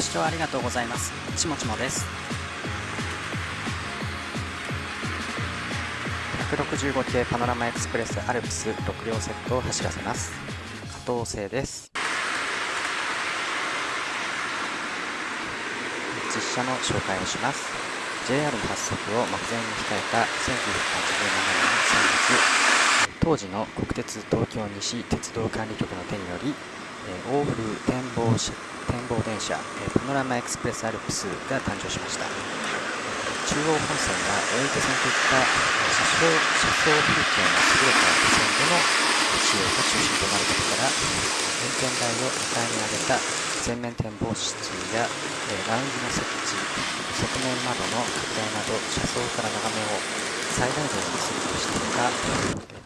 ご視聴ありがとうございます。ちもちもです。165系パノラマエクスプレスアルプス6両セットを走らせます。加藤製です。実車の紹介をします。JR 発足を目前に控えた1987年3月。当時の国鉄東京西鉄道管理局の手によりえ欧風展望展望電車、えパノラマエクスプレスアルプスが誕生しました。中央本線や大池線といった車窓車窓風景の優れた路線での使用が中心となることから運転台を2階に上げた全面展望室や、えラウンジの設置側面窓の拡大など車窓から眺めを最大限にするとしたほか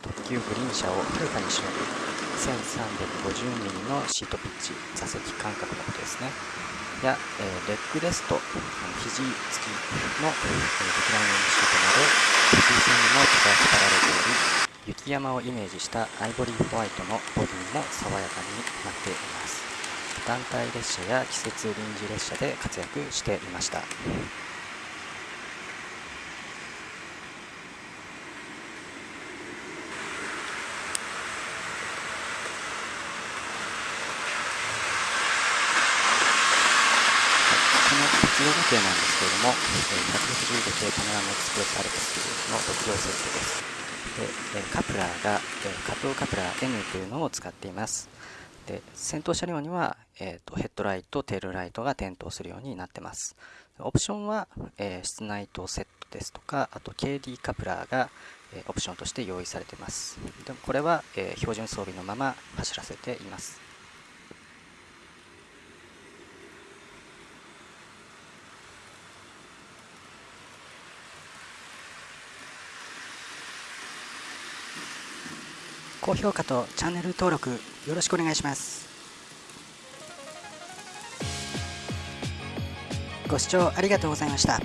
特急グリーン車をはるかにしのぐ。1350mm のシートピッチ座席間隔のことですね。や、え、レッグレスト肘付きの、えー、リクライニングシートなど特急線にも使わられており雪山をイメージしたアイボリーホワイトのボディも爽やかになっています。団体列車や季節臨時列車で活躍していました。鉄道模型なんですけれども、165系パノラマエクスプレスアルプスの6両セットです。でカプラーが加藤カプラー N というのを使っています。で先頭車両には、えーと、ヘッドライト、テールライトが点灯するようになってます。オプションは、えー、室内灯セットですとか、あと KD カプラーが、えー、オプションとして用意されています。でもこれは、えー、標準装備のまま走らせています。高評価とチャンネル登録よろしくお願いします。ご視聴ありがとうございました。